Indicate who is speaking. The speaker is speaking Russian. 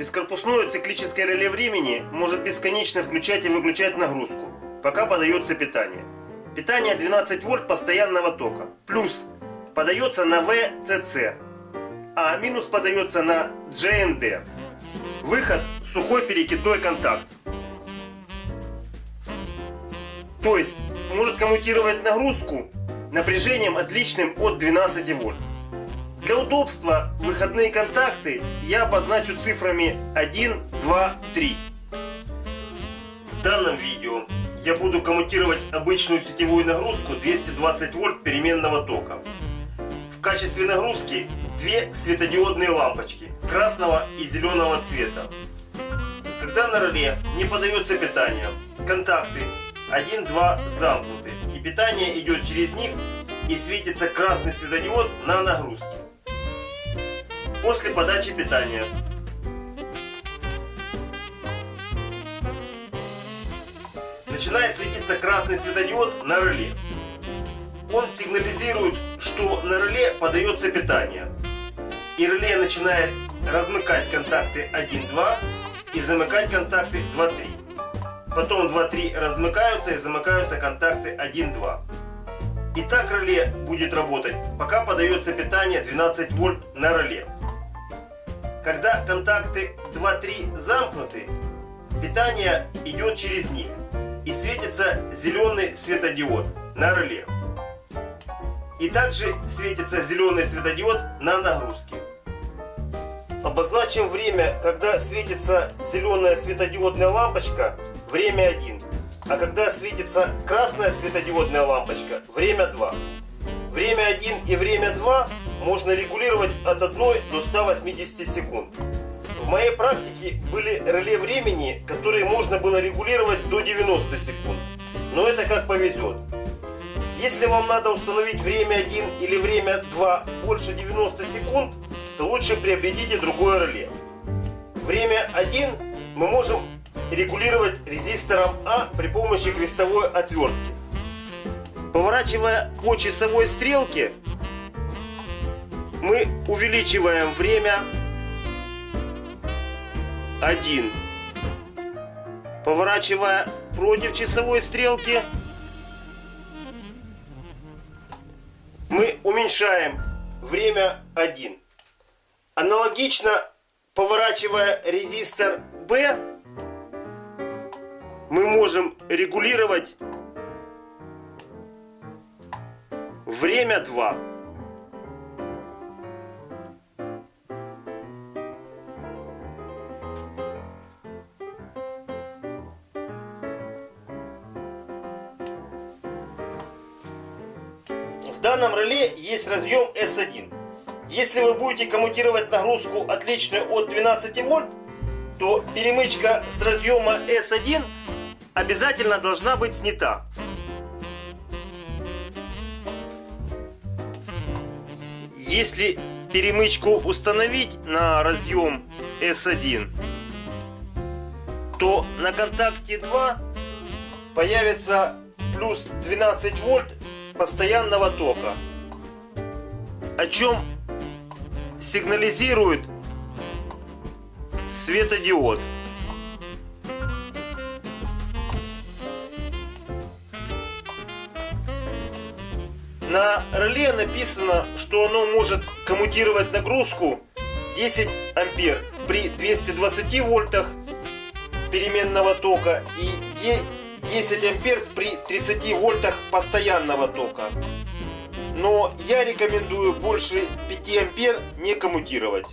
Speaker 1: Бескорпусное циклическое реле времени может бесконечно включать и выключать нагрузку, пока подается питание. Питание 12 вольт постоянного тока. Плюс подается на VCC, а минус подается на GND. Выход сухой перекидной контакт. То есть может коммутировать нагрузку напряжением отличным от 12 вольт. Для удобства выходные контакты я обозначу цифрами 1, 2, 3. В данном видео я буду коммутировать обычную сетевую нагрузку 220 вольт переменного тока. В качестве нагрузки две светодиодные лампочки красного и зеленого цвета. Когда на реле не подается питание, контакты 1-2 замкнуты и питание идет через них и светится красный светодиод на нагрузке. После подачи питания начинает светиться красный светодиод на реле. Он сигнализирует, что на реле подается питание. И реле начинает размыкать контакты 1-2 и замыкать контакты 2-3. Потом 2-3 размыкаются и замыкаются контакты 1-2. И так реле будет работать, пока подается питание 12 вольт на реле. Когда контакты 2-3 замкнуты, питание идет через них и светится зеленый светодиод на реле. И также светится зеленый светодиод на нагрузке. Обозначим время, когда светится зеленая светодиодная лампочка, время 1. А когда светится красная светодиодная лампочка, время 2. Время 1 и время 2 можно регулировать от 1 до 180 секунд. В моей практике были реле времени, которые можно было регулировать до 90 секунд. Но это как повезет. Если вам надо установить время 1 или время 2 больше 90 секунд, то лучше приобретите другое реле. Время 1 мы можем регулировать резистором А при помощи крестовой отвертки. Поворачивая по часовой стрелке, мы увеличиваем время 1. Поворачивая против часовой стрелки, мы уменьшаем время 1. Аналогично, поворачивая резистор B, мы можем регулировать время 2. В данном реле есть разъем S1. Если вы будете коммутировать нагрузку отличную от 12 вольт, то перемычка с разъема S1 обязательно должна быть снята. Если перемычку установить на разъем S1, то на контакте 2 появится плюс 12 вольт постоянного тока, о чем сигнализирует светодиод. На реле написано, что оно может коммутировать нагрузку 10 ампер при 220 вольтах переменного тока и 10 ампер при 30 вольтах постоянного тока. Но я рекомендую больше 5 ампер не коммутировать.